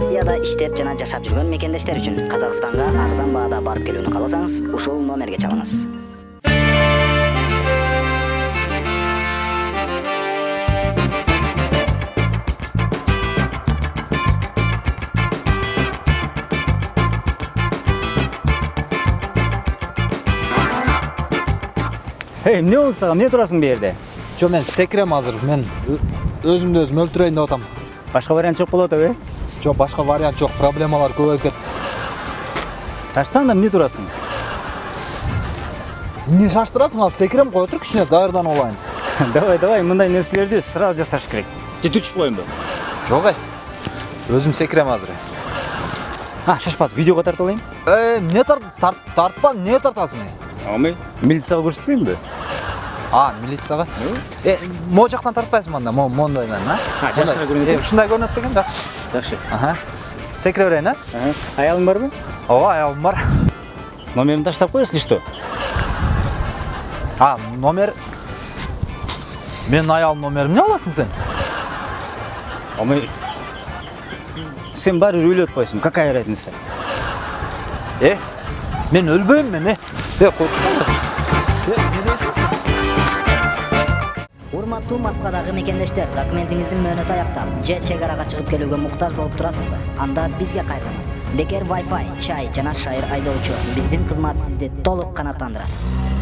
россияда иштеп жана жашап жүргөн мекендештер үчүн казакстанга арзан баада барып келүүнү кааласаңыз ушул номерге чалыңыз эй эмне болду сага эмне турасың бул жерде жо мен секирем азыр мен өзүмдү өзүм өлтүрөйүн деп атам башка вариант жок болуп атабы э жок башка вариант жок проблемалар көбөйүп кетти таштан да эмне турасың? Эмне шаштырасың ал секирем кое тур кичине даярданып алайын давай давай мындай нерселерди сразу жасаш керек. Же түрчүп коеюнбу жок эй өзүм секирем азыр а шашпас видеого тартып алайын эмне тартпа эмне тартасың эй амай милицияга көрсөтпөйүнбү а милицияга э могу жактан тартпайсыңбы анда могу моундайдан а А, э? Э, ушундай көрүнөт бекен жакшы жакшы аха. Секире берейин э аялың барбы ооба аялым бар. Номеримди таштап кой если что? А номер? Менин аялымдын номерин эмне кыласың сен амай сен баары бир өлүп атпайсыңбы какая разница? Э мен өлбөйм мен э э турсаңдар урматтуу москвадагы мекендештер документиңиздин мөөнөтү аяктап же чек арага чыгып келүүгө муктаж болуп турасызбы анда бизге кайрылыңыз бекер wi fi чай жана шайыр айдоочу биздин кызмат сизди толук канааттандырат